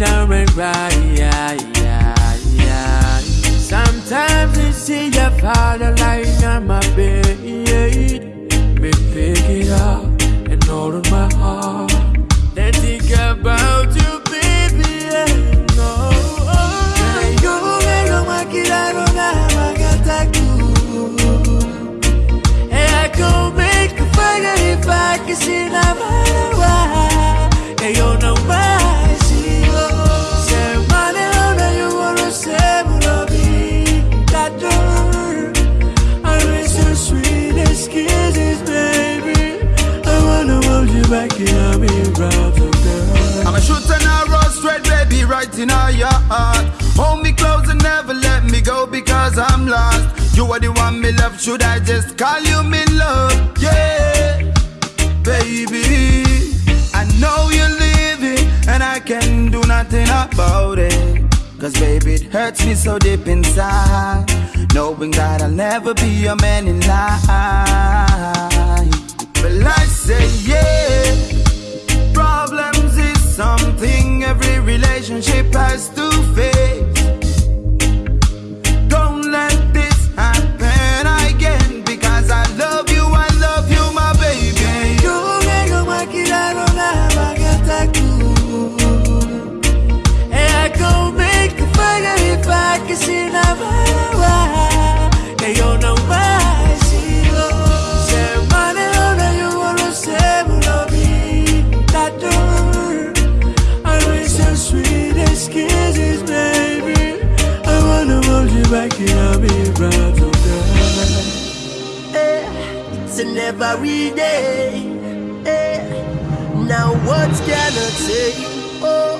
down and cry, yeah, yeah, yeah. Sometimes I see your father lying on my bed. Me pick it up and in my heart. Then think about you, baby. Yeah, no. I go make a fire if I can see back in brother, girl. I'm a shooter now, roll straight, baby, right in all your heart. Hold me close and never let me go because I'm lost. You are the one me love, should I just call you me love? Yeah, baby. I know you're leaving and I can do nothing about it. Cause baby, it hurts me so deep inside. Knowing that I'll never be your man in life. Relationship has to face. Hold you back in arms, brother, girl. Eh, it's an every day. Eh, now what can I say? Oh,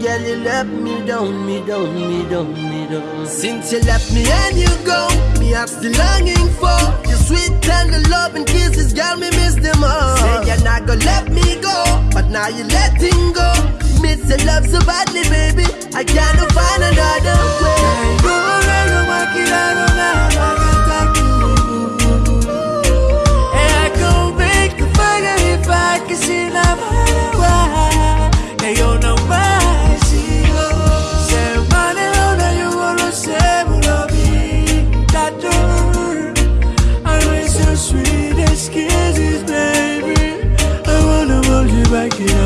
girl, you left me down, me down, me down, me down. Since you left me and you go, me I'm still longing for your sweet tender love and kisses. Girl, me miss them all. Say you're not gonna let me go, but now you're letting go. Miss your love so badly, baby. I can't. back here.